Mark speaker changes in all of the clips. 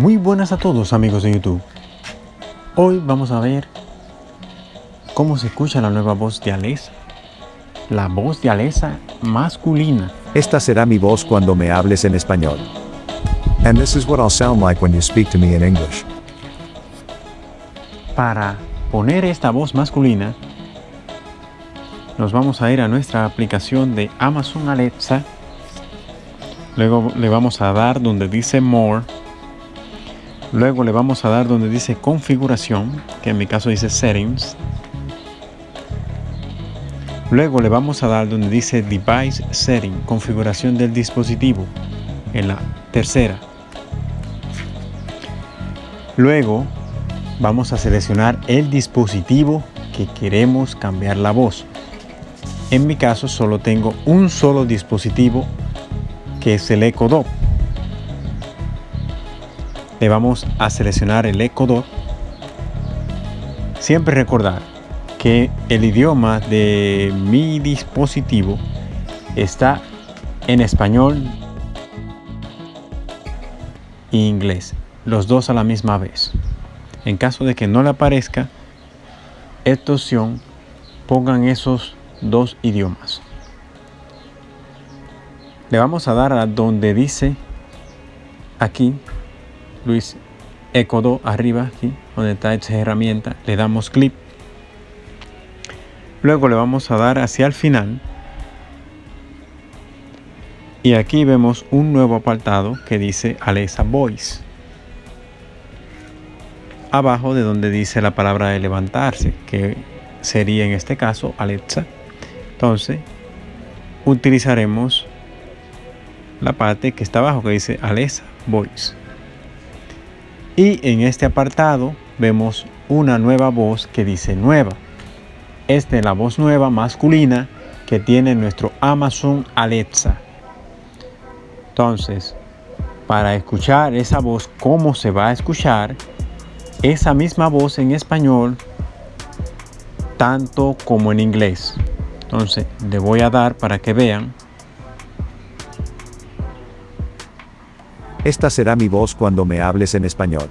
Speaker 1: Muy buenas a todos amigos de YouTube. Hoy vamos a ver cómo se escucha la nueva voz de Alesa. La voz de Alesa masculina.
Speaker 2: Esta será mi voz cuando me hables en español. And this is what I'll sound like when you speak to me in English.
Speaker 1: Para poner esta voz masculina, nos vamos a ir a nuestra aplicación de Amazon Alexa. Luego le vamos a dar donde dice More Luego le vamos a dar donde dice configuración, que en mi caso dice settings. Luego le vamos a dar donde dice device setting, configuración del dispositivo, en la tercera. Luego vamos a seleccionar el dispositivo que queremos cambiar la voz. En mi caso solo tengo un solo dispositivo que es el Echo Dot le vamos a seleccionar el Echo Dot. Siempre recordar que el idioma de mi dispositivo está en español e inglés, los dos a la misma vez. En caso de que no le aparezca esta opción, pongan esos dos idiomas. Le vamos a dar a donde dice aquí Luis Ecodo arriba aquí donde está esta herramienta le damos clic. Luego le vamos a dar hacia el final. Y aquí vemos un nuevo apartado que dice Alexa Voice. Abajo de donde dice la palabra de levantarse que sería en este caso Alexa. Entonces utilizaremos la parte que está abajo que dice Alexa Voice y en este apartado vemos una nueva voz que dice nueva. Esta es la voz nueva masculina que tiene nuestro Amazon Alexa. Entonces, para escuchar esa voz, cómo se va a escuchar, esa misma voz en español, tanto como en inglés. Entonces, le voy a dar para que vean
Speaker 2: Esta será mi voz cuando me hables en español.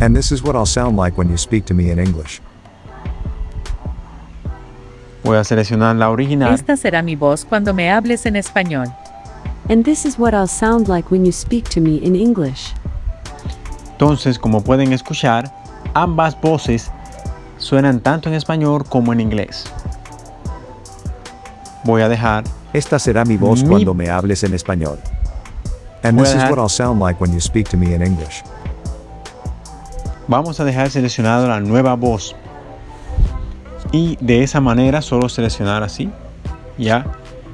Speaker 2: And this is what I'll sound like when you speak to me in English.
Speaker 1: Voy a seleccionar la original.
Speaker 3: Esta será mi voz cuando me hables en español.
Speaker 4: And this is what I'll sound like when you speak to me in English.
Speaker 1: Entonces, como pueden escuchar, ambas voces suenan tanto en español como en inglés. Voy a dejar.
Speaker 2: Esta será mi voz
Speaker 1: Mi-
Speaker 2: cuando me hables en español. And
Speaker 1: Voy
Speaker 2: this is what I'll sound like when you speak to me in English.
Speaker 1: Vamos a dejar seleccionado la nueva voz. Y de esa manera solo seleccionar así. Ya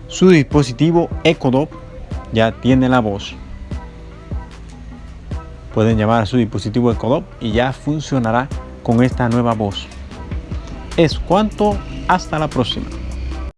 Speaker 1: su dispositivo Echo Dot ya tiene la voz. Pueden llamar a su dispositivo Echo Dot y ya funcionará con esta nueva voz. Es cuanto hasta la próxima.